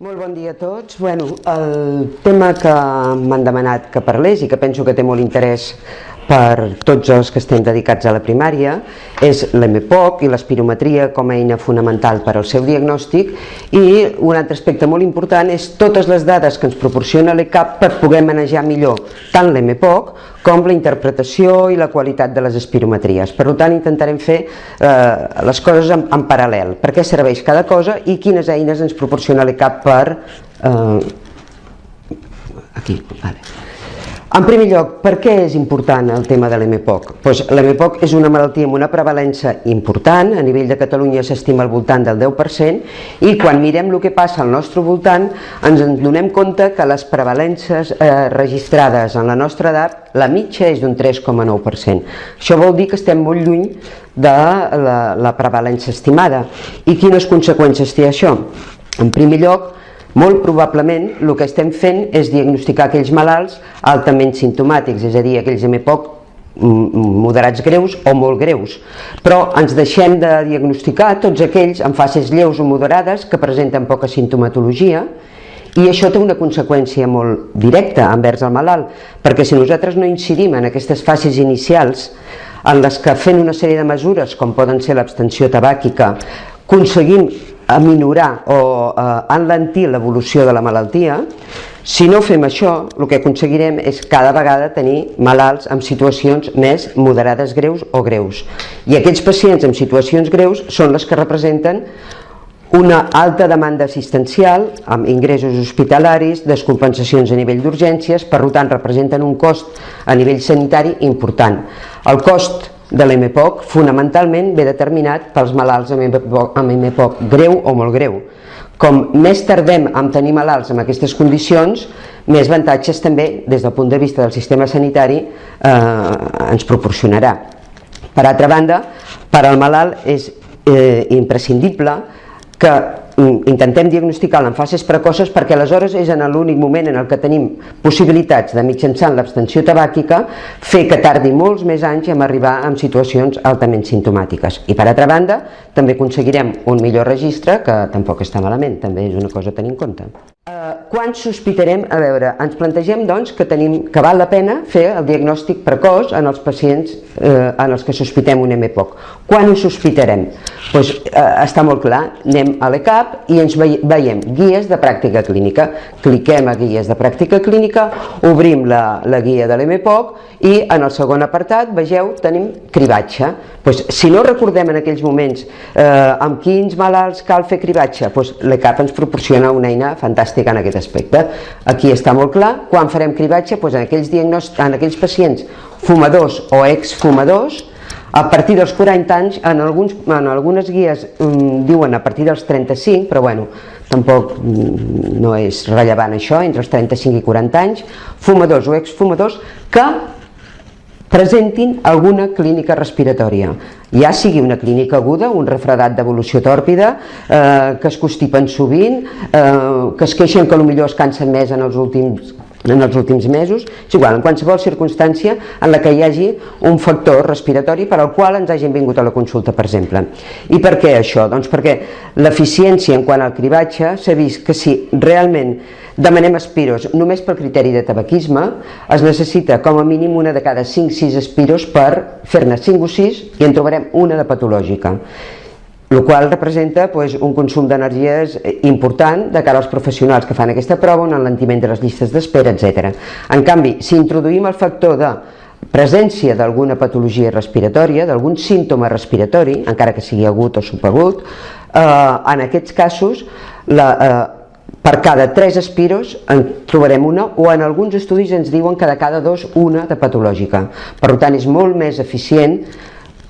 Molt bon dia a tots. Bueno, el tema que m'han demanat que parlés i que penso que té molt interès per tots els que estem dedicats a la primària és l'EMPOC i l'espirometria com a eina fonamental per al seu diagnòstic i un altre aspecte molt important és totes les dades que ens proporciona l'ECAP per poder manejar millor tant l'EMPOC com la interpretació i la qualitat de les espirometries. Per tant, intentarem fer eh, les coses en, en paral·lel, per què serveix cada cosa i quines eines ens proporciona l'ECAP per... Eh, aquí, vale. En primer lloc, per què és important el tema de l'MPOC? Pues L'MPOC és una malaltia amb una prevalença important, a nivell de Catalunya s'estima al voltant del 10%, i quan mirem el que passa al nostre voltant ens en donem compte que les prevalences eh, registrades en la nostra edat, la mitja és d'un 3,9%. Això vol dir que estem molt lluny de la, la prevalença estimada. I quines conseqüències té això? En primer lloc, molt probablement el que estem fent és diagnosticar aquells malalts altament sintomàtics, és a dir, aquells MPOC moderats greus o molt greus, però ens deixem de diagnosticar tots aquells amb fases lleus o moderades que presenten poca sintomatologia i això té una conseqüència molt directa envers el malalt, perquè si nosaltres no incidim en aquestes fases inicials en les que fent una sèrie de mesures com poden ser l'abstenció tabàquica aconseguim aminorar o eh, enlentir l'evolució de la malaltia, si no fem això, el que aconseguirem és cada vegada tenir malalts amb situacions més moderades greus o greus. I aquells pacients amb situacions greus són les que representen una alta demanda assistencial amb ingressos hospitalaris, descompensacions a nivell d'urgències, per tant representen un cost a nivell sanitari important. El cost de l'MPOC fonamentalment ve determinat pels malalts amb MPOC, amb greu o molt greu. Com més tardem en tenir malalts amb aquestes condicions, més avantatges també des del punt de vista del sistema sanitari eh, ens proporcionarà. Per altra banda, per al malalt és eh, imprescindible que intentem diagnosticar en fases precoces perquè aleshores és en l'únic moment en el que tenim possibilitats de mitjançant l'abstenció tabàquica fer que tardi molts més anys en arribar a situacions altament sintomàtiques. I per altra banda, també aconseguirem un millor registre, que tampoc està malament, també és una cosa a tenir en compte. Uh, quan sospitarem? A veure, ens plantegem doncs que, tenim, que val la pena fer el diagnòstic precoç en els pacients eh, en els que sospitem un MPOC. Quan ho sospitarem? Pues, eh, està molt clar, anem a l'ECAP i ens veiem guies de pràctica clínica. Cliquem a guies de pràctica clínica, obrim la, la guia de l'MPOC i en el segon apartat, vegeu, tenim cribatge. Pues, si no recordem en aquells moments eh, amb quins malalts cal fer cribatge, pues, l'ECAP ens proporciona una eina fantàstica en aquest aspecte. Aquí està molt clar, quan farem cribatge, pues, en, aquells en aquells pacients fumadors o exfumadors, a partir dels 40 anys, en, alguns, en algunes guies um, diuen a partir dels 35, però bueno, tampoc mm, no és rellevant això, entre els 35 i 40 anys, fumadors o exfumadors que presentin alguna clínica respiratòria, ja sigui una clínica aguda, un refredat d'evolució tòrpida, eh, que es constipen sovint, eh, que es queixen que millor es cansen més en els últims en els últims mesos, és igual, en qualsevol circumstància en la que hi hagi un factor respiratori per al qual ens hagin vingut a la consulta, per exemple. I per què això? Doncs perquè l'eficiència en quant al cribatge s'ha vist que si realment demanem espiros només pel criteri de tabaquisme, es necessita com a mínim una de cada 5-6 espiros per fer-ne 5 o 6 i en trobarem una de patològica el qual representa pues, un consum d'energies important de cara als professionals que fan aquesta prova, un enlentiment de les llistes d'espera, etc. En canvi, si introduïm el factor de presència d'alguna patologia respiratòria, d'algun símptoma respiratori, encara que sigui agut o subagut, eh, en aquests casos la, eh, per cada 3 espiros en trobarem una o en alguns estudis ens diuen que de cada dos una de patològica. Per tant, és molt més eficient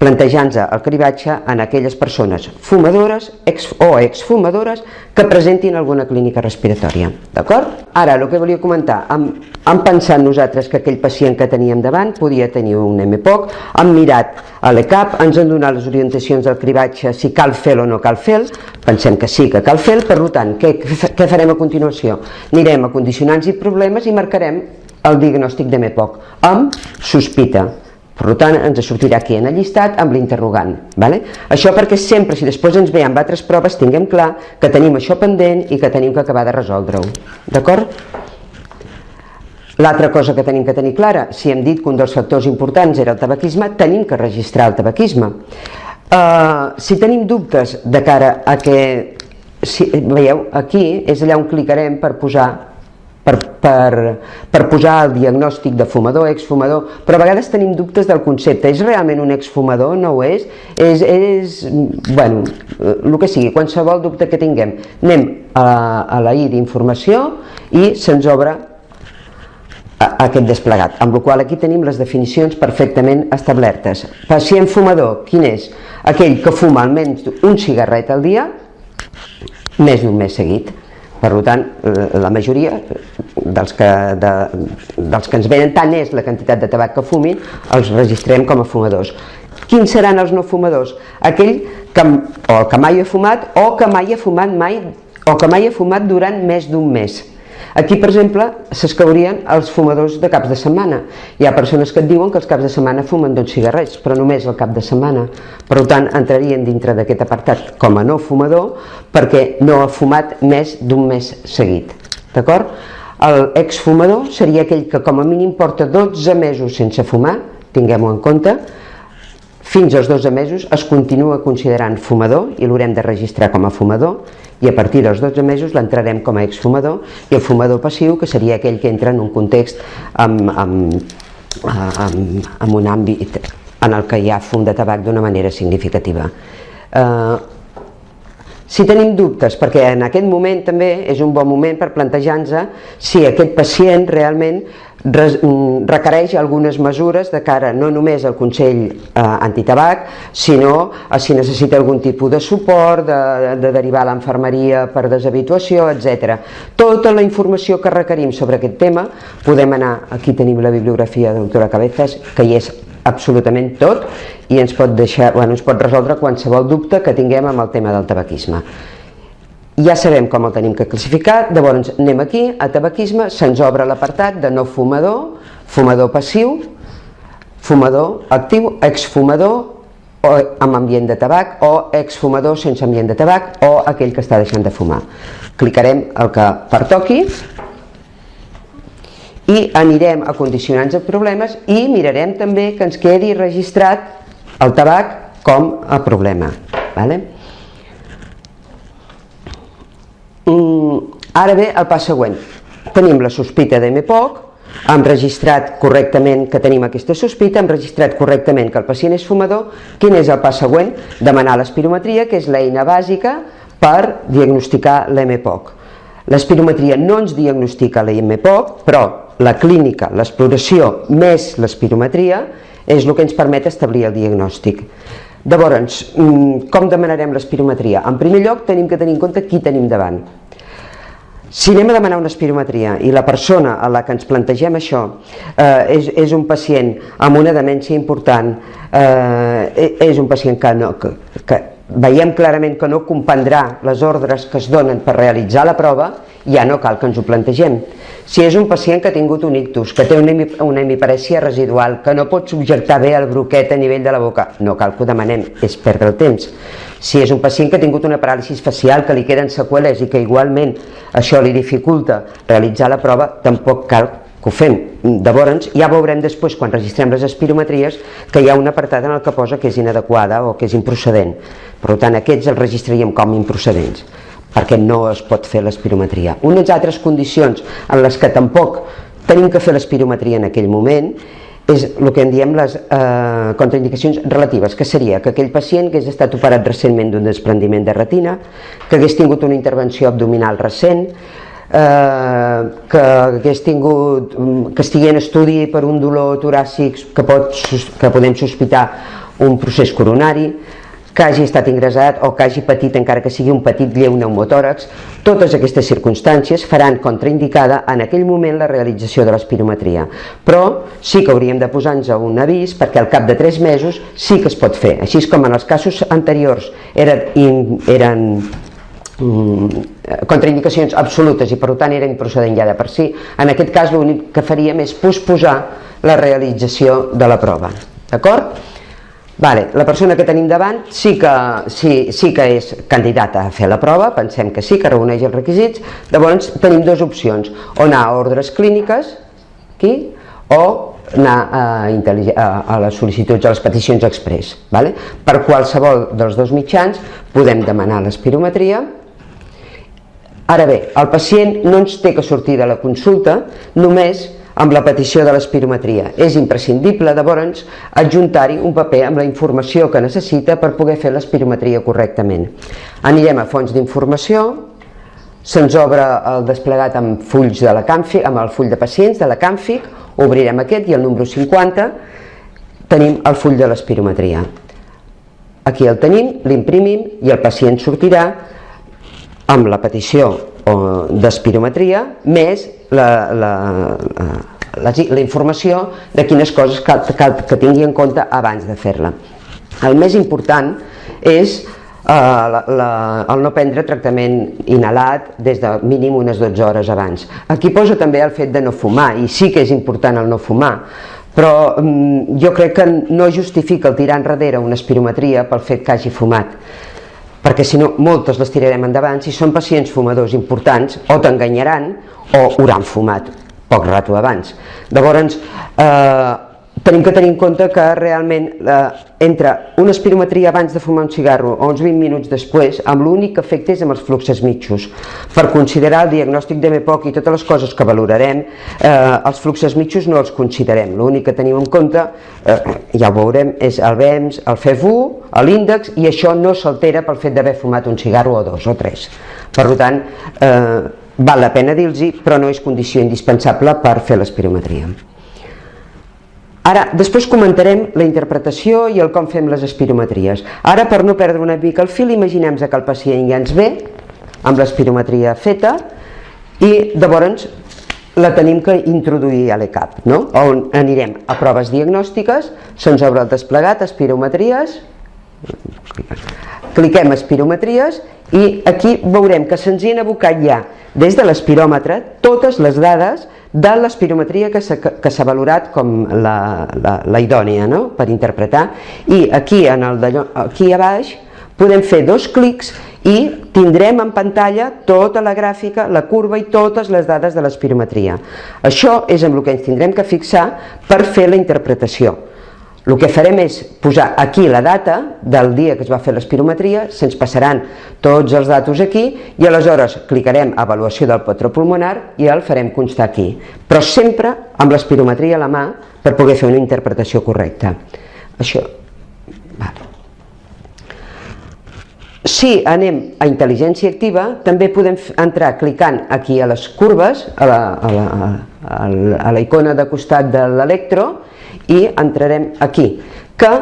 plantejant-se el cribatge en aquelles persones fumadores ex o exfumadores que presentin alguna clínica respiratòria. D'acord? Ara, el que volia comentar, hem, hem pensat nosaltres que aquell pacient que teníem davant podia tenir un MPOC, hem mirat a l'ECAP, ens han donat les orientacions del cribatge, si cal fer o no cal fer pensem que sí que cal fer per tant, què, què farem a continuació? Anirem a condicionants i problemes i marcarem el diagnòstic de MPOC amb sospita Per tant, ens sortirà aquí en el llistat amb l'interrogant. Vale? Això perquè sempre, si després ens ve amb altres proves, tinguem clar que tenim això pendent i que tenim que acabar de resoldre-ho. D'acord? L'altra cosa que tenim que tenir clara, si hem dit que un dels factors importants era el tabaquisme, tenim que registrar el tabaquisme. Uh, si tenim dubtes de cara a que, si, veieu, aquí és allà on clicarem per posar per, per, per posar el diagnòstic de fumador, exfumador, però a vegades tenim dubtes del concepte. És realment un exfumador? No ho és? És, és bueno, el que sigui, qualsevol dubte que tinguem. Anem a, a la I d'informació i se'ns obre aquest desplegat, amb la qual aquí tenim les definicions perfectament establertes. Pacient fumador, quin és? Aquell que fuma almenys un cigarret al dia més d'un mes seguit. Per tant, la majoria dels que, de, dels que ens venen tant és la quantitat de tabac que fumin, els registrem com a fumadors. Quins seran els no fumadors? Aquell que, o que mai ha fumat o que mai ha fumat mai o que mai ha fumat durant més d'un mes. Aquí, per exemple, s'escaurien els fumadors de caps de setmana. Hi ha persones que et diuen que els caps de setmana fumen dos cigarrets, però només el cap de setmana. Per tant, entrarien dintre d'aquest apartat com a no fumador perquè no ha fumat més d'un mes seguit. D'acord? El exfumador seria aquell que com a mínim porta 12 mesos sense fumar, tinguem-ho en compte, fins als 12 mesos es continua considerant fumador i l'haurem de registrar com a fumador i a partir dels 12 mesos l'entrarem com a exfumador i el fumador passiu que seria aquell que entra en un context amb, amb, amb, amb un àmbit en el que hi ha fum de tabac d'una manera significativa. Eh, si tenim dubtes, perquè en aquest moment també és un bon moment per plantejar-nos si aquest pacient realment requereix algunes mesures de cara no només al Consell eh, Antitabac, sinó a si necessita algun tipus de suport, de, de derivar a l'enfermeria per deshabituació, etc. Tota la informació que requerim sobre aquest tema podem anar, aquí tenim la bibliografia de l'autora Cabezas, que hi és absolutament tot i ens pot, deixar, bueno, ens pot resoldre qualsevol dubte que tinguem amb el tema del tabaquisme. Ja sabem com el tenim que classificar, llavors anem aquí, a tabaquisme, se'ns obre l'apartat de no fumador, fumador passiu, fumador actiu, exfumador o amb ambient de tabac o exfumador sense ambient de tabac o aquell que està deixant de fumar. Clicarem el que pertoqui i anirem a condicionants de problemes i mirarem també que ens quedi registrat el tabac com a problema. Vale? Mm, ara ve el pas següent. Tenim la sospita de MPOC, hem registrat correctament que tenim aquesta sospita, hem registrat correctament que el pacient és fumador, quin és el pas següent? Demanar l'espirometria, que és l'eina bàsica per diagnosticar l'MPOC. L'espirometria no ens diagnostica la MPOC, però la clínica, l'exploració més l'espirometria és el que ens permet establir el diagnòstic. Llavors, mm, com demanarem l'espirometria? En primer lloc tenim que tenir en compte qui tenim davant. Si anem a demanar una espirometria i la persona a la que ens plantegem això eh, és, és un pacient amb una demència important, eh, és un pacient que, no, que, que veiem clarament que no comprendrà les ordres que es donen per realitzar la prova, ja no cal que ens ho plantegem. Si és un pacient que ha tingut un ictus, que té una, una hemiparèsia residual, que no pot subjectar bé el broquet a nivell de la boca, no cal que ho demanem, és perdre el temps. Si és un pacient que ha tingut una paràlisi facial, que li queden seqüeles i que igualment això li dificulta realitzar la prova, tampoc cal que ho fem. Llavors, ja veurem després, quan registrem les espirometries, que hi ha un apartat en el que posa que és inadequada o que és improcedent. Per tant, aquests els registraríem com improcedents, perquè no es pot fer l'espirometria. Unes altres condicions en les que tampoc tenim que fer l'espirometria en aquell moment és el que en diem les eh, contraindicacions relatives, que seria que aquell pacient que hagués estat operat recentment d'un desprendiment de retina, que hagués tingut una intervenció abdominal recent, eh, que hagués tingut, mm, que estigui en estudi per un dolor toràcic que, pot, que podem sospitar un procés coronari, que hagi estat ingressat o que hagi patit encara que sigui un petit lleu pneumotòrax, totes aquestes circumstàncies faran contraindicada en aquell moment la realització de l'espirometria. Però sí que hauríem de posar-nos un avís perquè al cap de 3 mesos sí que es pot fer, així com en els casos anteriors eren, eren Mm, contraindicacions absolutes i per tant era improcedent ja de per si, en aquest cas l'únic que faríem és posposar la realització de la prova. d'acord? Vale, la persona que tenim davant sí que, sí, sí que és candidata a fer la prova, pensem que sí, que reuneix els requisits, llavors tenim dues opcions, o anar a ordres clíniques, aquí, o anar a, a, les sol·licituds, a les peticions express. Vale? Per qualsevol dels dos mitjans podem demanar l'espirometria, Ara bé, el pacient no ens té que sortir de la consulta només amb la petició de l'espirometria. És imprescindible, llavors, adjuntar-hi un paper amb la informació que necessita per poder fer l'espirometria correctament. Anirem a fonts d'informació, se'ns obre el desplegat amb fulls de la Canfic, amb el full de pacients de la Canfic, obrirem aquest i el número 50 tenim el full de l'espirometria. Aquí el tenim, l'imprimim i el pacient sortirà amb la petició d'espirometria més la, la, la, la informació de quines coses que, que, que tingui en compte abans de fer-la. El més important és eh, la, la, el no prendre tractament inhalat des de mínim unes 12 hores abans. Aquí posa també el fet de no fumar, i sí que és important el no fumar, però mm, jo crec que no justifica el tirar enrere una espirometria pel fet que hagi fumat perquè si no moltes les tirarem endavant si són pacients fumadors importants o t'enganyaran o hauran fumat poc rato abans. Llavors, eh, tenim que tenir en compte que realment eh, entre una espirometria abans de fumar un cigarro o uns 20 minuts després, amb l'únic que afecta és amb els fluxes mitjos. Per considerar el diagnòstic de MEPOC i totes les coses que valorarem, eh, els fluxes mitjos no els considerem. L'únic que tenim en compte, eh, ja ho veurem, és el BEMS, el FEV1, l'índex, i això no s'altera pel fet d'haver fumat un cigarro o dos o tres. Per tant, eh, val la pena dir-los, però no és condició indispensable per fer l'espirometria. Ara, després comentarem la interpretació i el com fem les espirometries. Ara, per no perdre una mica el fil, imaginem que el pacient ja ens ve amb l'espirometria feta i llavors la tenim que introduir a l'ECAP, no? on anirem a proves diagnòstiques, se'ns el desplegat, espirometries, cliquem espirometries i aquí veurem que se'ns hi han abocat ja des de l'espiròmetre totes les dades de l'espirometria que s'ha valorat com la, la, la idònia no? per interpretar i aquí, en el aquí a baix podem fer dos clics i tindrem en pantalla tota la gràfica, la curva i totes les dades de l'espirometria. Això és amb el que ens tindrem que fixar per fer la interpretació. El que farem és posar aquí la data del dia que es va fer l'espirometria, se'ns passaran tots els datos aquí i aleshores clicarem a avaluació del patró pulmonar i el farem constar aquí, però sempre amb l'espirometria a la mà per poder fer una interpretació correcta. Això, vale. Si anem a intel·ligència activa, també podem entrar clicant aquí a les curves, a la, a la, a la icona de costat de l'electro, i entrarem aquí, que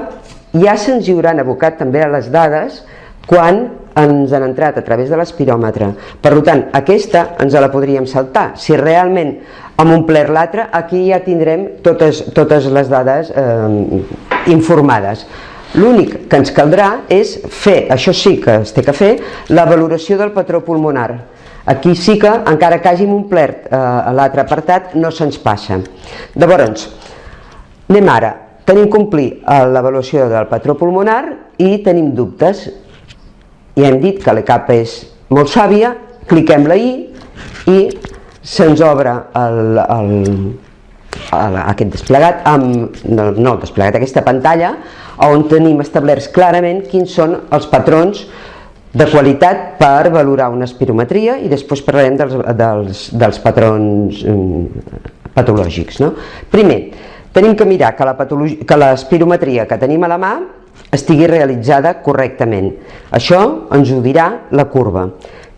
ja se'ns hauran abocat també a les dades quan ens han entrat a través de l'espiròmetre. Per tant, aquesta ens la podríem saltar. Si realment hem omplert l'altra, aquí ja tindrem totes, totes les dades eh, informades. L'únic que ens caldrà és fer, això sí que es té que fer, la valoració del patró pulmonar. Aquí sí que, encara que hàgim omplert eh, l'altre apartat, no se'ns passa. Llavors, Anem ara, tenim complir eh, l'avaluació del patró pulmonar i tenim dubtes. I hem dit que l'ECAP és molt sàvia, cliquem la I i se'ns obre el, el, el, aquest desplegat, amb, no, no desplegat, aquesta pantalla, on tenim establerts clarament quins són els patrons de qualitat per valorar una espirometria i després parlarem dels, dels, dels patrons mm, patològics. No? Primer, Tenim que mirar que l'espirometria que, que tenim a la mà estigui realitzada correctament. Això ens ho dirà la curva.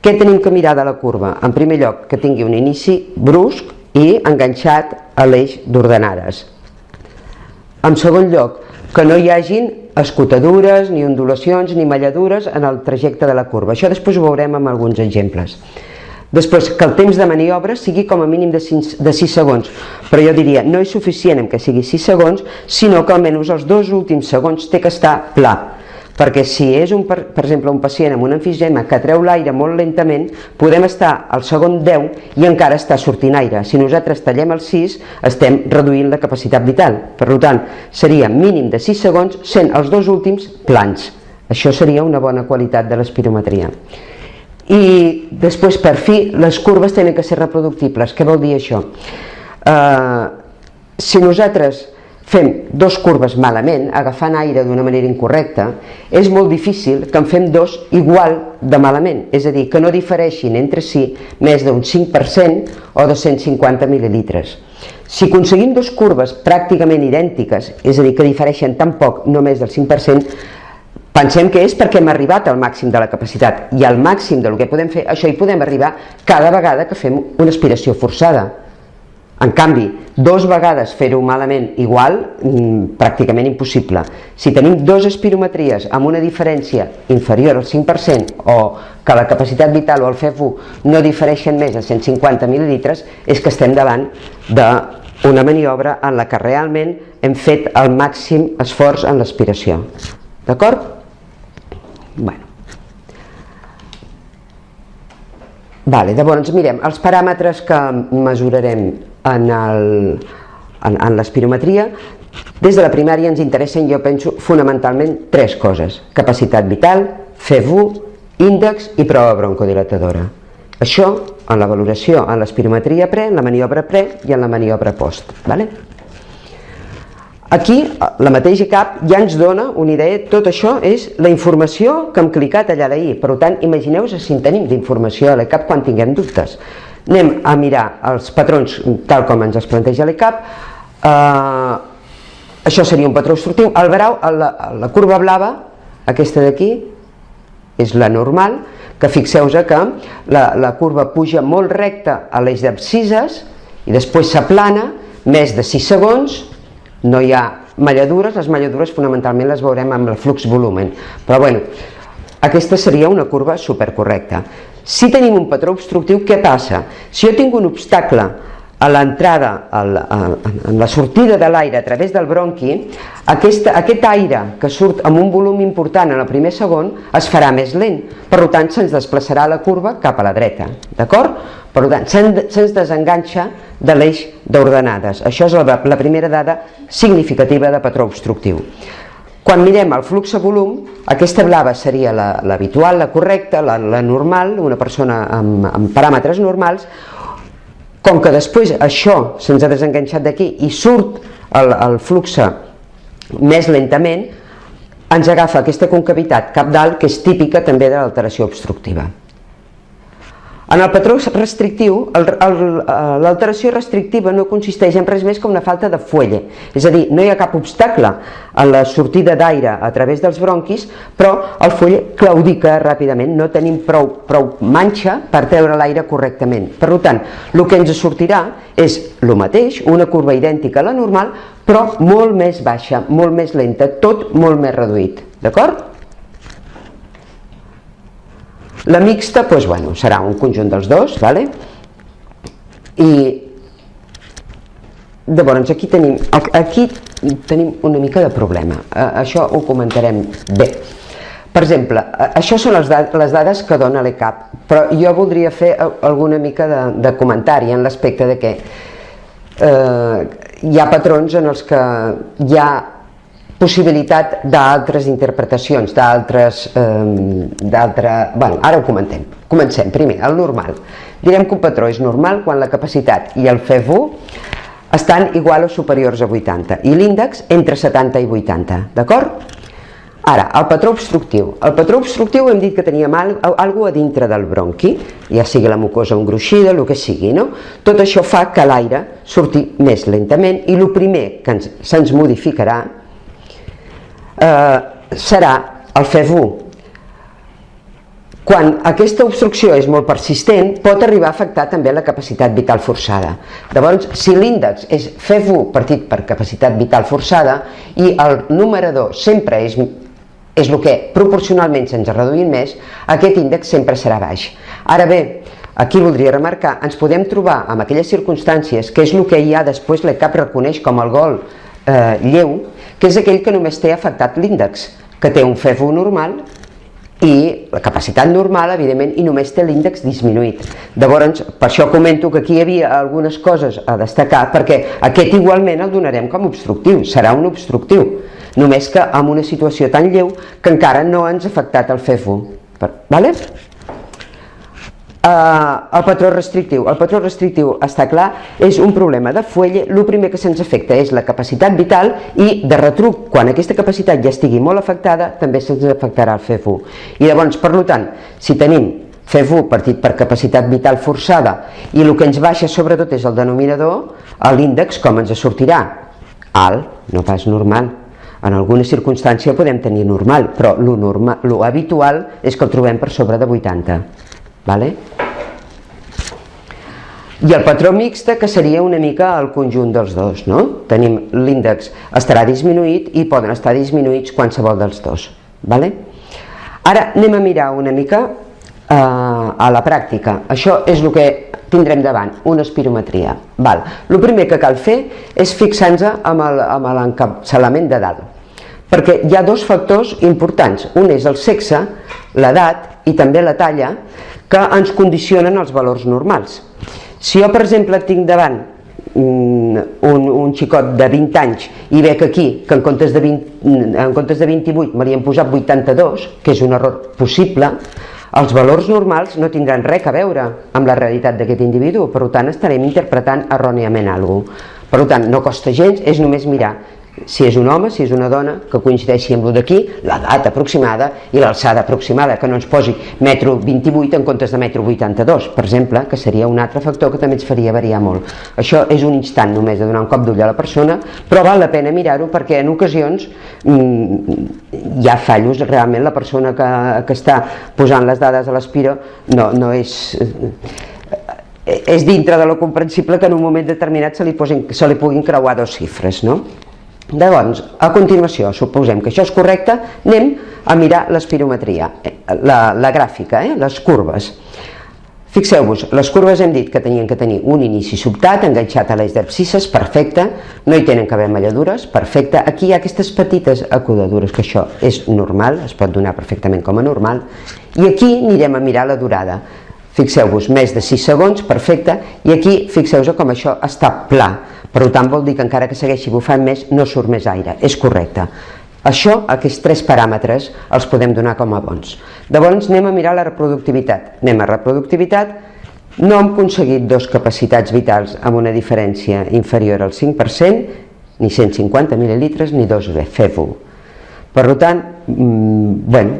Què tenim que mirar de la curva? En primer lloc, que tingui un inici brusc i enganxat a l'eix d'ordenades. En segon lloc, que no hi hagin escotadures, ni ondulacions, ni malladures en el trajecte de la curva. Això després ho veurem amb alguns exemples. Després, que el temps de maniobra sigui com a mínim de 6, de 6 segons, però jo diria, no és suficient que sigui 6 segons, sinó que almenys els dos últims segons té que estar pla, perquè si és, un, per, per exemple, un pacient amb un enfisema que treu l'aire molt lentament, podem estar al segon 10 i encara està sortint aire. Si nosaltres tallem el 6, estem reduint la capacitat vital. Per tant, seria mínim de 6 segons, sent els dos últims plans. Això seria una bona qualitat de l'espirometria. I després, per fi, les curves tenen que ser reproductibles. Què vol dir això? Uh, si nosaltres fem dos curves malament, agafant aire d'una manera incorrecta, és molt difícil que en fem dos igual de malament, és a dir, que no difereixin entre si més d'un 5% o 250 mil·lilitres. Si aconseguim dos curves pràcticament idèntiques, és a dir, que difereixen tan poc, no més del 5%, pensem que és perquè hem arribat al màxim de la capacitat i al màxim del que podem fer, això hi podem arribar cada vegada que fem una aspiració forçada en canvi, dos vegades fer-ho malament igual, mm, pràcticament impossible. Si tenim dos espirometries amb una diferència inferior al 5% o que la capacitat vital o el FEF1 no difereixen més de 150 mil·lilitres, és que estem davant d'una maniobra en la que realment hem fet el màxim esforç en l'aspiració. D'acord? Bueno. Vale, llavors mirem els paràmetres que mesurarem en, el, en, en l'espirometria, des de la primària ens interessen, jo penso, fonamentalment tres coses. Capacitat vital, FEV1, índex i prova broncodilatadora. Això en la valoració en l'espirometria pre, en la maniobra pre i en la maniobra post. Vale? Aquí, la mateixa CAP ja ens dona una idea, tot això és la informació que hem clicat allà d'ahir, per tant, imagineu-vos si en tenim d'informació a la CAP quan tinguem dubtes. Anem a mirar els patrons tal com ens es planteja l'ECAP eh, això seria un patró obstructiu el brau, la, la curva blava aquesta d'aquí és la normal que fixeu-vos que la, la curva puja molt recta a l'eix d'abscises i després s'aplana més de 6 segons no hi ha malladures, les malladures fonamentalment les veurem amb el flux volumen però bueno, aquesta seria una curva supercorrecta si tenim un patró obstructiu, què passa? Si jo tinc un obstacle a l'entrada, en la sortida de l'aire a través del bronqui, aquest, aquest aire que surt amb un volum important en el primer segon es farà més lent, per tant se'ns desplaçarà la curva cap a la dreta, d'acord? Per tant, se'ns desenganxa de l'eix d'ordenades. Això és la, la primera dada significativa de patró obstructiu. Quan mirem el flux volum, aquesta blava seria l'habitual, la, la correcta, la, la normal, una persona amb, amb paràmetres normals, com que després això se'ns ha desenganxat d'aquí i surt el, el flux més lentament, ens agafa aquesta concavitat cap dalt que és típica també de l'alteració obstructiva. En el patró restrictiu, l'alteració restrictiva no consisteix en res més que una falta de fuelle, és a dir, no hi ha cap obstacle a la sortida d'aire a través dels bronquis, però el fuelle claudica ràpidament, no tenim prou, prou manxa per treure l'aire correctament. Per tant, el que ens sortirà és el mateix, una curva idèntica a la normal, però molt més baixa, molt més lenta, tot molt més reduït. D'acord? La mixta, doncs, bueno, serà un conjunt dels dos, vale? i llavors aquí tenim, aquí tenim una mica de problema, això ho comentarem bé. Per exemple, això són les, dades, les dades que dona l'ECAP, però jo voldria fer alguna mica de, de comentari en l'aspecte de que eh, hi ha patrons en els que hi ha possibilitat d'altres interpretacions, d'altres... Eh, bueno, ara ho comentem. Comencem, primer, el normal. Direm que un patró és normal quan la capacitat i el FEV1 estan igual o superiors a 80 i l'índex entre 70 i 80, d'acord? Ara, el patró obstructiu. El patró obstructiu hem dit que teníem alguna a dintre del bronqui, ja sigui la mucosa engruixida, el que sigui, no? Tot això fa que l'aire surti més lentament i el primer que se'ns modificarà eh, serà el FEV1. Quan aquesta obstrucció és molt persistent, pot arribar a afectar també la capacitat vital forçada. Llavors, si l'índex és FEV1 partit per capacitat vital forçada i el numerador sempre és, és el que proporcionalment se'ns reduïm més, aquest índex sempre serà baix. Ara bé, aquí voldria remarcar, ens podem trobar amb aquelles circumstàncies, que és el que ja després l'ECAP reconeix com el gol eh, lleu, que és aquell que només té afectat l'índex, que té un FEFU normal i la capacitat normal, evidentment, i només té l'índex disminuït. Llavors, per això comento que aquí hi havia algunes coses a destacar, perquè aquest igualment el donarem com obstructiu, serà un obstructiu, només que amb una situació tan lleu que encara no ens ha afectat el FEFU. Vale? Uh, el patró restrictiu. El patró restrictiu, està clar, és un problema de fuelle. El primer que se'ns afecta és la capacitat vital i de retruc, quan aquesta capacitat ja estigui molt afectada, també se'ns afectarà el FEFU. I llavors, per tant, si tenim FEFU partit per capacitat vital forçada i el que ens baixa sobretot és el denominador, l'índex com ens sortirà? Alt, no pas normal. En alguna circumstància podem tenir normal, però lo, normal, lo habitual és que el trobem per sobre de 80. Vale? I el patró mixte, que seria una mica el conjunt dels dos, no? Tenim l'índex estarà disminuït i poden estar disminuïts qualsevol dels dos. Vale? Ara anem a mirar una mica eh, a la pràctica. Això és el que tindrem davant, una espirometria. Val. El primer que cal fer és fixar-nos amb l'encapçalament de dalt, perquè hi ha dos factors importants. Un és el sexe, l'edat i també la talla, que ens condicionen els valors normals. Si jo, per exemple, tinc davant un, un xicot de 20 anys i veig aquí que en comptes de, 20, en comptes de 28 me li han posat 82, que és un error possible, els valors normals no tindran res a veure amb la realitat d'aquest individu, per tant estarem interpretant erròniament alguna cosa. Per tant, no costa gens, és només mirar si és un home, si és una dona, que coincideixi amb el d'aquí, l'edat aproximada i l'alçada aproximada, que no ens posi metro 28 en comptes de metro 82, per exemple, que seria un altre factor que també ens faria variar molt. Això és un instant només de donar un cop d'ull a la persona, però val la pena mirar-ho perquè en ocasions mmm, hi ha fallos, realment la persona que, que està posant les dades a l'espiro no, no és eh, és dintre de lo comprensible que en un moment determinat se li, posin, se li puguin creuar dos xifres, no? Llavors, a continuació, suposem que això és correcte, anem a mirar l'espirometria, eh, la, la gràfica, eh, les curves. Fixeu-vos, les curves hem dit que tenien que tenir un inici sobtat, enganxat a l'eix d'abscisses, perfecte, no hi tenen que haver malladures, perfecte. Aquí hi ha aquestes petites acudadures, que això és normal, es pot donar perfectament com a normal, i aquí anirem a mirar la durada. Fixeu-vos, més de 6 segons, perfecte, i aquí fixeu-vos com això està pla, per tant, vol dir que encara que segueixi bufant més, no surt més aire. És correcte. Això, aquests tres paràmetres, els podem donar com a bons. Llavors anem a mirar la reproductivitat. Anem a reproductivitat, no hem aconseguit dos capacitats vitals amb una diferència inferior al 5%, ni 150 mil·lilitres ni dos FEFU. Per tant, mmm, bueno,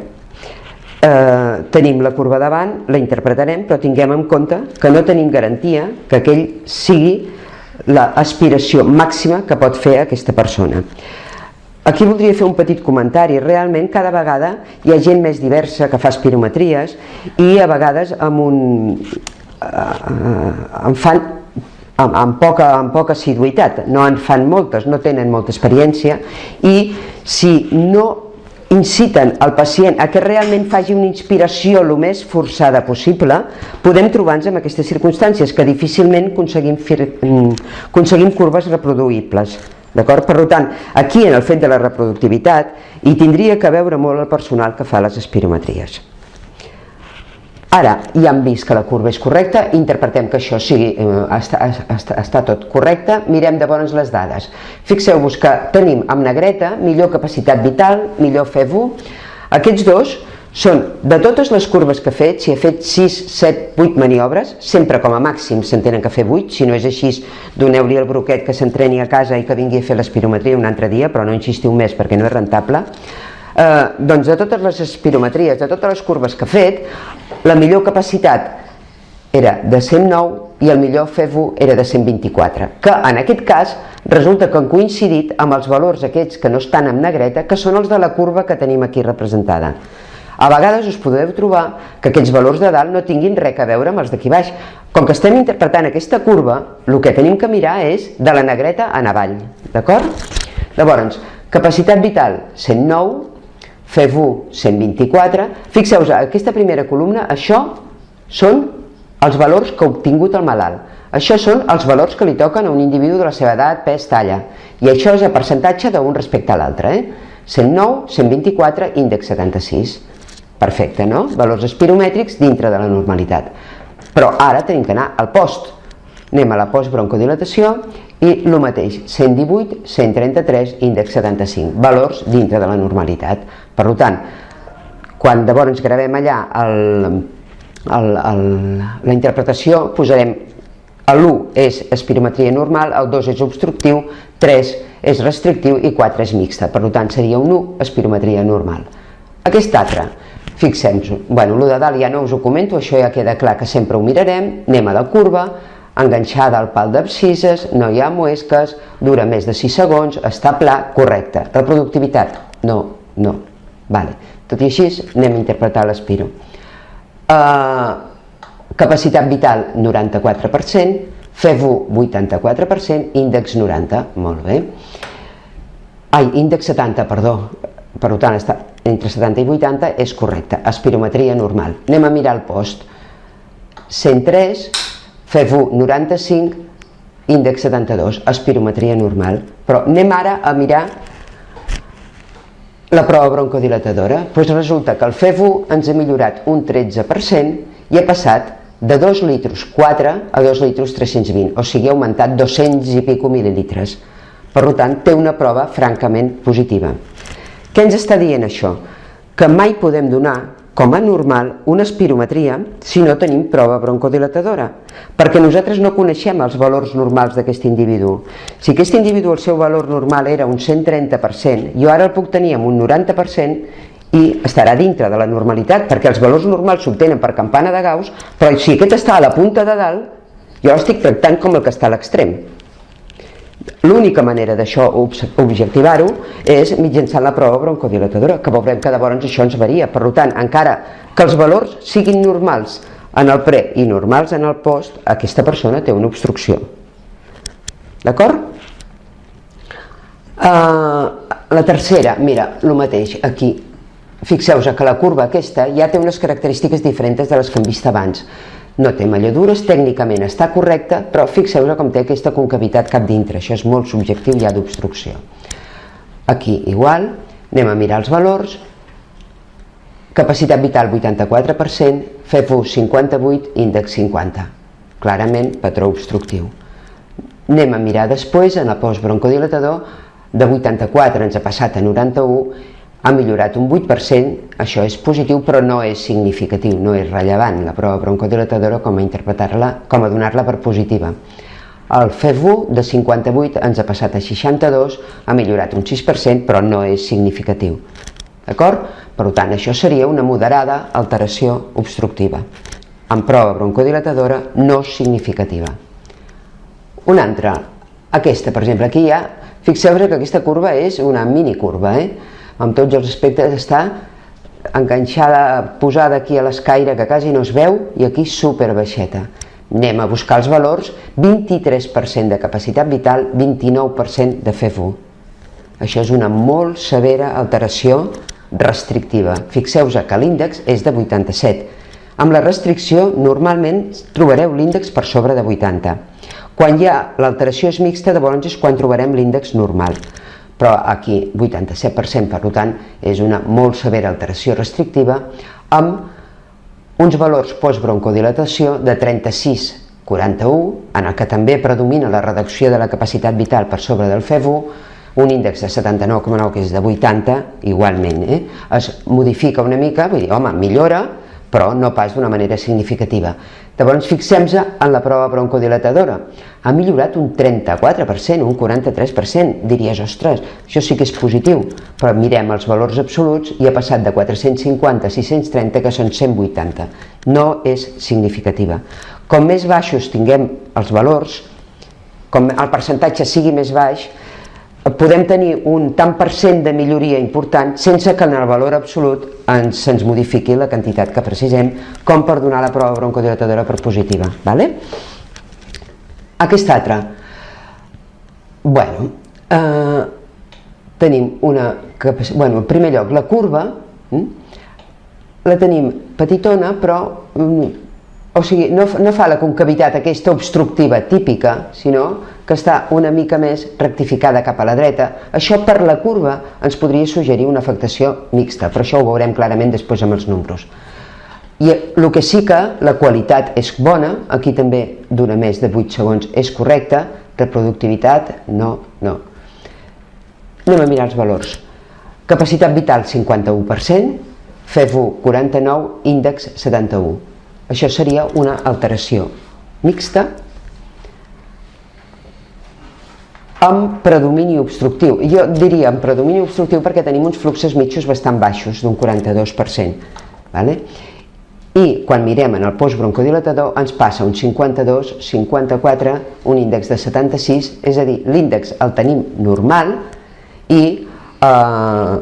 eh, tenim la curva davant, la interpretarem, però tinguem en compte que no tenim garantia que aquell sigui l'aspiració màxima que pot fer aquesta persona. Aquí voldria fer un petit comentari. Realment cada vegada hi ha gent més diversa que fa espirometries i a vegades amb un... Eh, en fan amb, amb, poca, amb poca assiduïtat, no en fan moltes, no tenen molta experiència i si no inciten el pacient a que realment faci una inspiració el més forçada possible, podem trobar-nos en aquestes circumstàncies que difícilment aconseguim, mm, aconseguim curves reproduïbles. D'acord? Per tant, aquí en el fet de la reproductivitat hi tindria que veure molt el personal que fa les espirometries. Ara, ja hem vist que la curva és correcta, interpretem que això sigui, eh, està, està, està tot correcte, mirem de bones les dades. Fixeu-vos que tenim amb negreta millor capacitat vital, millor FEVU. Aquests dos són, de totes les curves que he fet, si he fet 6, 7, 8 maniobres, sempre com a màxim se'n tenen que fer 8, si no és així, doneu-li el broquet que s'entreni a casa i que vingui a fer l'espirometria un altre dia, però no insistiu més perquè no és rentable. Eh, doncs de totes les espirometries, de totes les curves que he fet, la millor capacitat era de 109 i el millor FEVU era de 124, que en aquest cas resulta que han coincidit amb els valors aquests que no estan en negreta, que són els de la curva que tenim aquí representada. A vegades us podeu trobar que aquests valors de dalt no tinguin res a veure amb els d'aquí baix. Com que estem interpretant aquesta curva, el que tenim que mirar és de la negreta en avall, d'acord? Llavors, capacitat vital 109, FEV1 124, fixeu-vos, aquesta primera columna, això són els valors que ha obtingut el malalt. Això són els valors que li toquen a un individu de la seva edat, pes, talla. I això és el percentatge d'un respecte a l'altre. Eh? 109, 124, índex 76. Perfecte, no? Valors espiromètrics dintre de la normalitat. Però ara tenim que anar al post. Anem a la postbroncodilatació i el mateix, 118, 133, índex 75, valors dintre de la normalitat. Per tant, quan llavors gravem allà el, el, el, la interpretació, posarem l'1 és espirometria normal, el 2 és obstructiu, 3 és restrictiu i 4 és mixta, per tant seria un 1 espirometria normal. Aquest altre, fixem-nos, bueno, el de dalt ja no us ho comento, això ja queda clar que sempre ho mirarem, anem a la curva, enganxada al pal d'abscises, no hi ha muesques, dura més de 6 segons, està pla, correcte. Reproductivitat? No, no. Vale. Tot i així, anem a interpretar l'espiro. Uh, capacitat vital, 94%, FEVU, 84%, índex 90, molt bé. Ai, índex 70, perdó, per tant, està entre 70 i 80, és correcte. Espirometria normal. Anem a mirar el post. 103, FEV1 95, índex 72, espirometria normal. Però anem ara a mirar la prova broncodilatadora. Doncs resulta que el FEV1 ens ha millorat un 13% i ha passat de 2 litros 4 a 2 litros 320, o sigui ha augmentat 200 i pico mil·lilitres. Per tant, té una prova francament positiva. Què ens està dient això? Que mai podem donar com a normal una espirometria si no tenim prova broncodilatadora, perquè nosaltres no coneixem els valors normals d'aquest individu. Si aquest individu el seu valor normal era un 130%, jo ara el puc tenir amb un 90% i estarà dintre de la normalitat, perquè els valors normals s'obtenen per campana de Gauss, però si aquest està a la punta de dalt, jo l'estic tractant com el que està a l'extrem. L'única manera d'això objectivar-ho és mitjançant la prova broncodilatadora, que veurem que llavors això ens varia. Per tant, encara que els valors siguin normals en el pre i normals en el post, aquesta persona té una obstrucció. D'acord? Uh, la tercera, mira, el mateix, aquí. Fixeu-vos que la curva aquesta ja té unes característiques diferents de les que hem vist abans no té malladures, tècnicament està correcta, però fixeu-vos com té aquesta concavitat cap dintre, això és molt subjectiu, hi ha d'obstrucció. Aquí igual, anem a mirar els valors, capacitat vital 84%, FEFU 58, índex 50, clarament patró obstructiu. Anem a mirar després, en el postbroncodilatador, de 84 ens ha passat a 91 ha millorat un 8%, això és positiu però no és significatiu, no és rellevant la prova broncodilatadora com a interpretar-la, com a donar-la per positiva. El FEV1 de 58 ens ha passat a 62, ha millorat un 6% però no és significatiu. D'acord? Per tant, això seria una moderada alteració obstructiva, amb prova broncodilatadora no significativa. Una altra, aquesta, per exemple, aquí hi ha, fixeu-vos que aquesta curva és una mini curva, eh? Amb tots els aspectes està enganxada, posada aquí a l'escaire que quasi no es veu i aquí super baixeta. Anem a buscar els valors, 23% de capacitat vital, 29% de FEV1. Això és una molt severa alteració restrictiva. Fixeu-vos que l'índex és de 87. Amb la restricció normalment trobareu l'índex per sobre de 80. Quan hi ha l'alteració és mixta, llavors és quan trobarem l'índex normal però aquí 87%, per tant, és una molt severa alteració restrictiva amb uns valors postbroncodilatació de 36-41, en el que també predomina la reducció de la capacitat vital per sobre del FEV1, un índex de 79,9 que és de 80, igualment, eh? es modifica una mica, vull dir, home, millora, però no pas d'una manera significativa. Llavors fixem-nos en la prova broncodilatadora. Ha millorat un 34%, un 43%. Diries, ostres, això sí que és positiu. Però mirem els valors absoluts i ha passat de 450 a 630, que són 180. No és significativa. Com més baixos tinguem els valors, com el percentatge sigui més baix, podem tenir un tant per cent de milloria important sense que en el valor absolut ens, se'ns modifiqui la quantitat que precisem com per donar la prova broncodilatadora per positiva. Vale? Aquesta altra. Bueno, eh, tenim una... Bueno, en primer lloc, la curva hm, la tenim petitona, però hm, o sigui, no, no fa la concavitat aquesta obstructiva típica, sinó que està una mica més rectificada cap a la dreta. Això per la curva ens podria suggerir una afectació mixta, però això ho veurem clarament després amb els números. I el que sí que la qualitat és bona, aquí també dura més de 8 segons, és correcta, reproductivitat, no, no. Anem a mirar els valors. Capacitat vital 51%, FEV1 49, índex 71. Això seria una alteració mixta amb predomini obstructiu. Jo diria amb predomini obstructiu perquè tenim uns fluxos mitjos bastant baixos, d'un 42%. Vale? I quan mirem en el postbroncodilatador ens passa un 52, 54, un índex de 76, és a dir, l'índex el tenim normal i eh,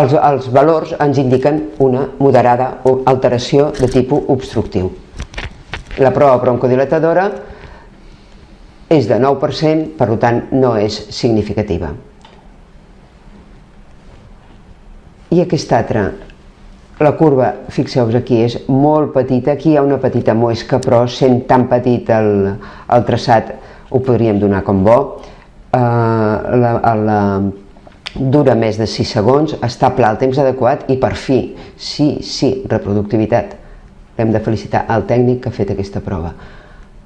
els, els valors ens indiquen una moderada alteració de tipus obstructiu. La prova broncodilatadora és de 9%, per tant no és significativa. I aquesta altra, la curva, fixeu-vos aquí, és molt petita, aquí hi ha una petita moesca, però sent tan petit el, el traçat ho podríem donar com bo. Uh, la, la, dura més de 6 segons, està pla el temps adequat i per fi, sí, sí, reproductivitat. Hem de felicitar el tècnic que ha fet aquesta prova.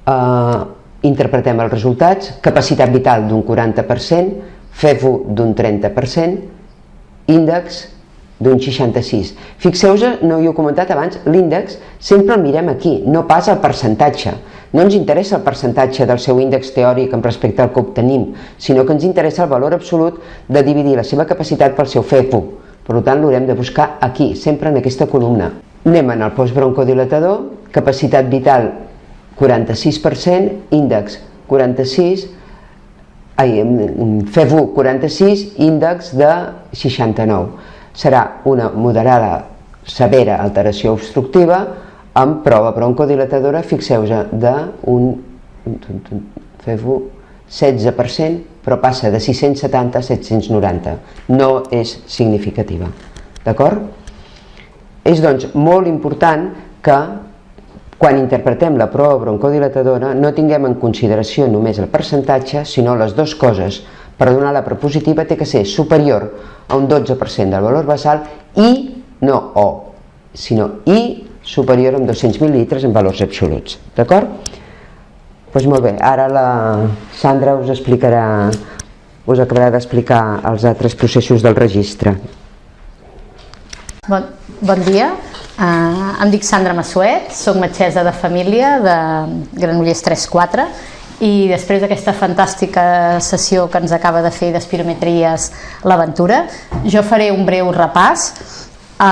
Uh, interpretem els resultats, capacitat vital d'un 40%, FEVU d'un 30%, índex d'un 66. Fixeu-vos, no hi he comentat abans, l'índex sempre el mirem aquí, no pas el percentatge. No ens interessa el percentatge del seu índex teòric amb respecte al que obtenim, sinó que ens interessa el valor absolut de dividir la seva capacitat pel seu FEVU. Per tant, l'haurem de buscar aquí, sempre en aquesta columna. Anem en el postbroncodilatador, capacitat vital 46%, índex 46, ai, FEV1 46, índex de 69. Serà una moderada severa alteració obstructiva amb prova broncodilatadora, fixeu-vos, d'un FEV1 16%, però passa de 670 a 790. No és significativa. D'acord? És doncs molt important que quan interpretem la prova broncodilatadora no tinguem en consideració només el percentatge, sinó les dues coses. Per donar la prepositiva té que ser superior a un 12% del valor basal i, no o, sinó i superior a 200 mil·litres en valors absoluts. D'acord? Doncs molt bé, ara la Sandra us explicarà, us acabarà d'explicar els altres processos del registre. Bon, bon dia. Uh, em dic Sandra Massuet, soc metgessa de família de Granollers 3-4 i després d'aquesta fantàstica sessió que ens acaba de fer d'espirometries l'aventura, jo faré un breu repàs a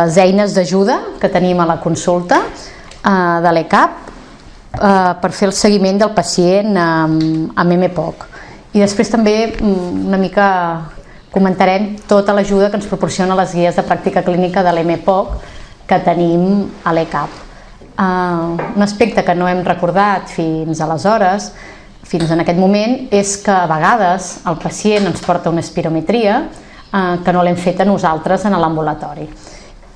les eines d'ajuda que tenim a la consulta uh, de l'ECAP uh, per fer el seguiment del pacient amb, amb MPOC. I després també mm, una mica comentarem tota l'ajuda que ens proporciona les guies de pràctica clínica de l'MPOC que tenim a l'ECAP. Uh, un aspecte que no hem recordat fins aleshores, fins en aquest moment, és que a vegades el pacient ens porta una espirometria uh, que no l'hem fet a nosaltres en l'ambulatori.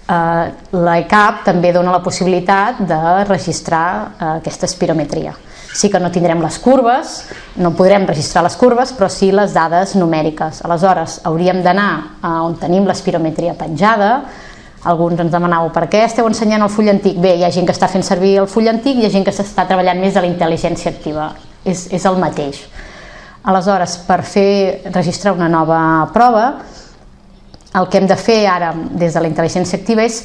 Uh, L'ECAP també dona la possibilitat de registrar uh, aquesta espirometria. Sí que no tindrem les curves, no podrem registrar les curves, però sí les dades numèriques. Aleshores, hauríem d'anar on tenim l'espirometria penjada, alguns ens demanàveu per què esteu ensenyant el full antic? Bé, hi ha gent que està fent servir el full antic i hi ha gent que s'està treballant més de la intel·ligència activa. És, és el mateix. Aleshores, per fer registrar una nova prova, el que hem de fer ara des de la intel·ligència activa és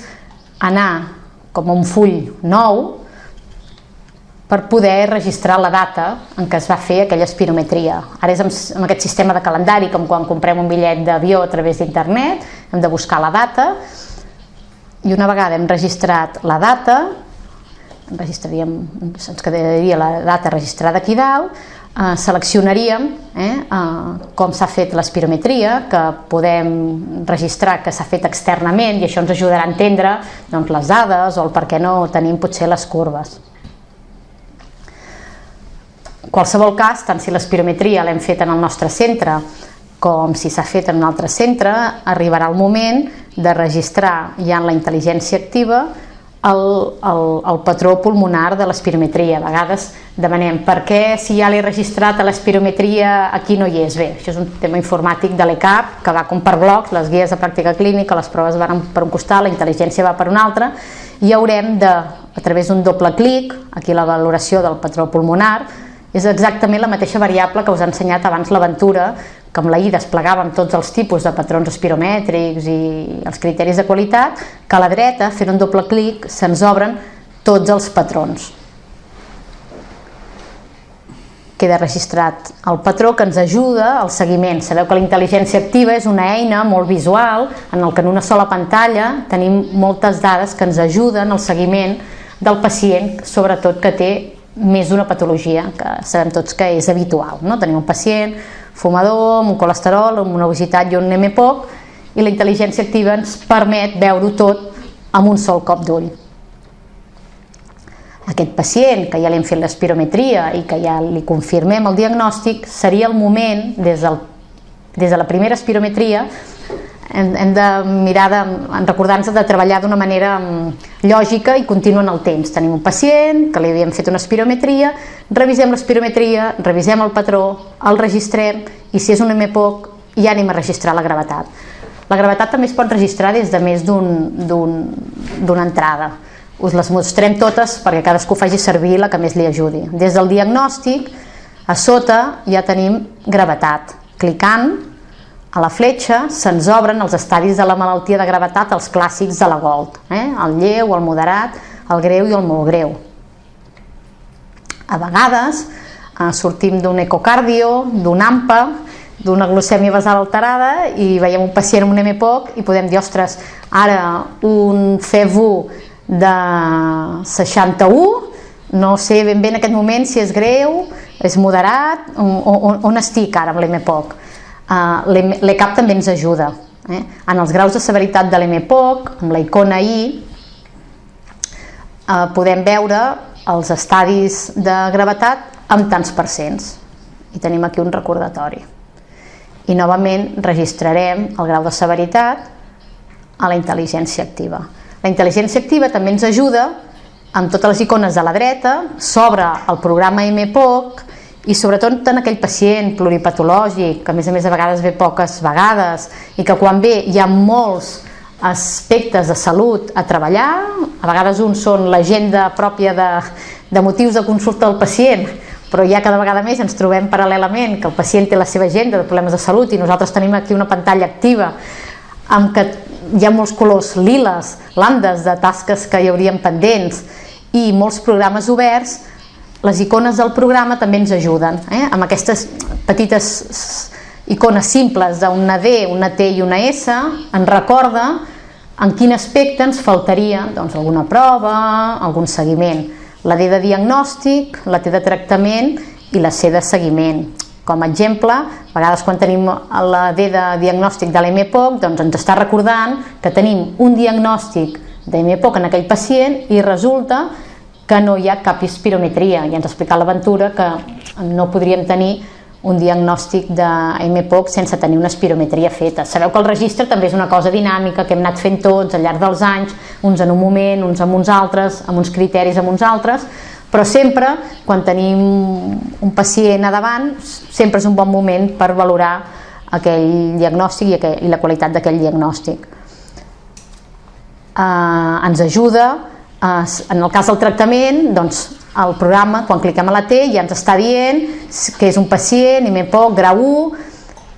anar com un full nou per poder registrar la data en què es va fer aquella espirometria. Ara és amb, aquest sistema de calendari, com quan comprem un bitllet d'avió a través d'internet, hem de buscar la data i una vegada hem registrat la data, registraríem, ens quedaria la data registrada aquí dalt, eh, seleccionaríem eh, eh, com s'ha fet l'espirometria, que podem registrar que s'ha fet externament i això ens ajudarà a entendre doncs, les dades o el per què no tenim potser les curves. En qualsevol cas, tant si l'espirometria l'hem fet en el nostre centre com si s'ha fet en un altre centre, arribarà el moment de registrar ja en la intel·ligència activa el, el, el patró pulmonar de l'espirometria. A vegades demanem per què si ja l'he registrat a l'espirometria aquí no hi és. Bé, això és un tema informàtic de l'ECAP que va com per blocs, les guies de pràctica clínica, les proves van per un costat, la intel·ligència va per un altre i haurem de, a través d'un doble clic, aquí la valoració del patró pulmonar, és exactament la mateixa variable que us ha ensenyat abans l'aventura, que amb la I desplegàvem tots els tipus de patrons espiromètrics i els criteris de qualitat, que a la dreta, fent un doble clic, se'ns obren tots els patrons. Queda registrat el patró que ens ajuda al seguiment. Sabeu que la intel·ligència activa és una eina molt visual en el que en una sola pantalla tenim moltes dades que ens ajuden al seguiment del pacient, sobretot que té més d'una patologia, que sabem tots que és habitual. No? Tenim un pacient fumador, amb un colesterol, amb una obesitat i un MPOC, i la intel·ligència activa ens permet veure-ho tot amb un sol cop d'ull. Aquest pacient, que ja li hem fet l'espirometria i que ja li confirmem el diagnòstic, seria el moment, des, del, des de la primera espirometria, hem, hem de mirar recordar-nos de treballar d'una manera mm, lògica i contínua en el temps. Tenim un pacient que li havíem fet una espirometria, revisem l'espirometria, revisem el patró, el registrem i si és un MPOC ja anem a registrar la gravetat. La gravetat també es pot registrar des de més d'una un, entrada. Us les mostrem totes perquè cadascú faci servir la que més li ajudi. Des del diagnòstic, a sota ja tenim gravetat. Clicant a la fletxa se'ns obren els estadis de la malaltia de gravetat, els clàssics de la Gold, eh? el lleu, el moderat, el greu i el molt greu. A vegades eh, sortim d'un ecocardio, d'un AMPA, d'una glucèmia basal alterada i veiem un pacient amb un MPOC i podem dir, ostres, ara un FEV1 de 61, no sé ben bé en aquest moment si és greu, és moderat, on, on estic ara amb l'MPOC L'ECAP també ens ajuda. Eh? En els graus de severitat de l'EMPOC, amb la icona I, uh, podem veure els estadis de gravetat amb tants percents. I tenim aquí un recordatori. I novament registrarem el grau de severitat a la intel·ligència activa. La intel·ligència activa també ens ajuda amb totes les icones de la dreta, s'obre el programa MPOC i sobretot en aquell pacient pluripatològic, que a més a més a vegades ve poques vegades i que quan ve hi ha molts aspectes de salut a treballar, a vegades uns són l'agenda pròpia de, de motius de consulta del pacient, però ja cada vegada més ens trobem paral·lelament que el pacient té la seva agenda de problemes de salut i nosaltres tenim aquí una pantalla activa amb que hi ha molts colors liles, landes de tasques que hi haurien pendents i molts programes oberts les icones del programa també ens ajuden, eh? amb aquestes petites icones simples d'una D, una T i una S, ens recorda en quin aspecte ens faltaria doncs, alguna prova, algun seguiment. La D de diagnòstic, la T de tractament i la C de seguiment. Com a exemple, a vegades quan tenim la D de diagnòstic de l'MPOC, doncs ens està recordant que tenim un diagnòstic d'MPOC en aquell pacient i resulta que no hi ha cap espirometria. Ja ens ha explicat l'aventura que no podríem tenir un diagnòstic de MPOC sense tenir una espirometria feta. Sabeu que el registre també és una cosa dinàmica que hem anat fent tots al llarg dels anys, uns en un moment, uns amb uns altres, amb uns criteris amb uns altres, però sempre, quan tenim un pacient a davant, sempre és un bon moment per valorar aquell diagnòstic i, aquell, i la qualitat d'aquell diagnòstic. Uh, ens ajuda en el cas del tractament, doncs, el programa, quan cliquem a la T, ja ens està dient que és un pacient, IMEPOC, grau 1,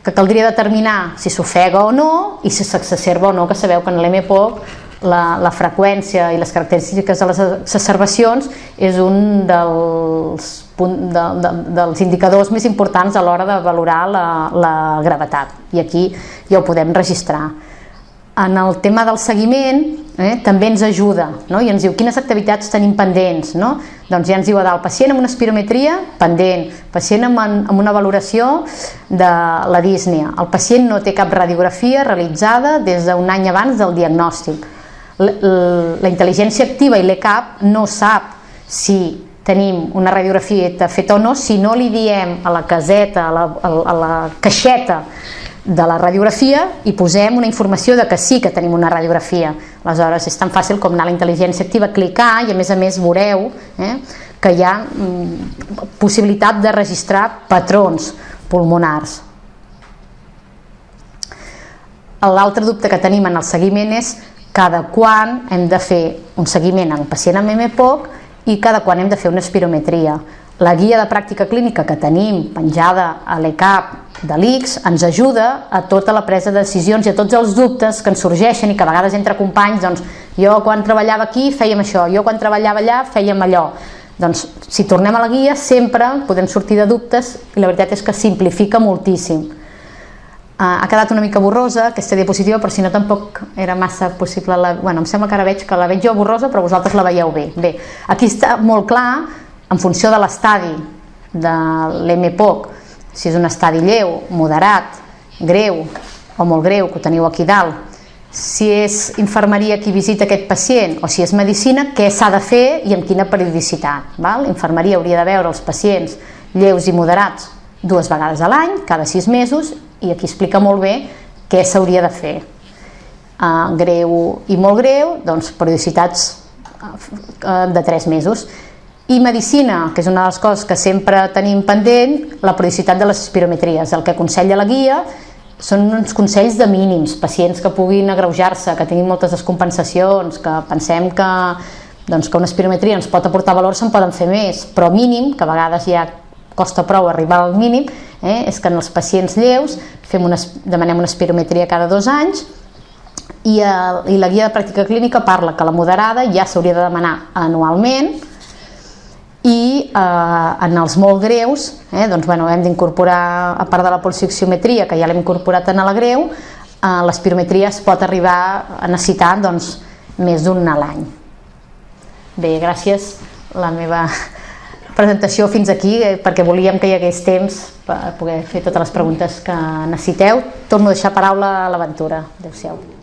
que caldria determinar si s'ofega o no i si s'exacerba o no, que sabeu que en l'MPOC la, la freqüència i les característiques de les exacerbacions és un dels, de, de, dels indicadors més importants a l'hora de valorar la, la gravetat. I aquí ja ho podem registrar en el tema del seguiment eh, també ens ajuda no? i ens diu quines activitats tenim pendents no? doncs ja ens diu dalt pacient amb una espirometria pendent, pacient amb, amb una valoració de la dísnia el pacient no té cap radiografia realitzada des d'un any abans del diagnòstic la, la intel·ligència activa i l'ECAP no sap si tenim una radiografia feta o no si no li diem a la caseta, a la, a la caixeta de la radiografia i posem una informació de que sí que tenim una radiografia Aleshores, és tan fàcil com anar a la intel·ligència activa, clicar i a més a més veureu eh, que hi ha mm, possibilitat de registrar patrons pulmonars. L'altre dubte que tenim en el seguiment és cada quan hem de fer un seguiment en pacient amb MPOC i cada quan hem de fer una espirometria. La guia de pràctica clínica que tenim penjada a l'ECAP de l'ICS ens ajuda a tota la presa de decisions i a tots els dubtes que ens sorgeixen i que a vegades entre companys, doncs, jo quan treballava aquí fèiem això, jo quan treballava allà fèiem allò. Doncs si tornem a la guia sempre podem sortir de dubtes i la veritat és que simplifica moltíssim. Uh, ha quedat una mica borrosa aquesta diapositiva, però si no tampoc era massa possible. La... Bueno, em sembla que ara veig que la veig jo borrosa, però vosaltres la veieu bé. Bé, aquí està molt clar en funció de l'estadi de l'MPOC, si és un estadi lleu, moderat, greu o molt greu, que ho teniu aquí dalt, si és infermeria qui visita aquest pacient o si és medicina, què s'ha de fer i amb quina periodicitat. Val? Infermeria hauria de veure els pacients lleus i moderats dues vegades a l'any, cada sis mesos, i aquí explica molt bé què s'hauria de fer. Uh, greu i molt greu, doncs periodicitats uh, de tres mesos. I medicina, que és una de les coses que sempre tenim pendent, la periodicitat de les espirometries. El que aconsella la guia són uns consells de mínims, pacients que puguin agreujar-se, que tinguin moltes descompensacions, que pensem que, doncs, que una espirometria ens pot aportar valor, se'n poden fer més, però mínim, que a vegades ja costa prou arribar al mínim, eh, és que en els pacients lleus fem una, demanem una espirometria cada dos anys i, el, i la guia de pràctica clínica parla que la moderada ja s'hauria de demanar anualment, i eh, en els molt greus eh, doncs, bueno, hem d'incorporar a part de la polsioxiometria que ja l'hem incorporat en la greu eh, l'espirometria es pot arribar a necessitar doncs, més d'un a l'any. Bé, gràcies la meva presentació fins aquí eh, perquè volíem que hi hagués temps per poder fer totes les preguntes que necessiteu. Torno a deixar paraula a l'aventura. Adeu-siau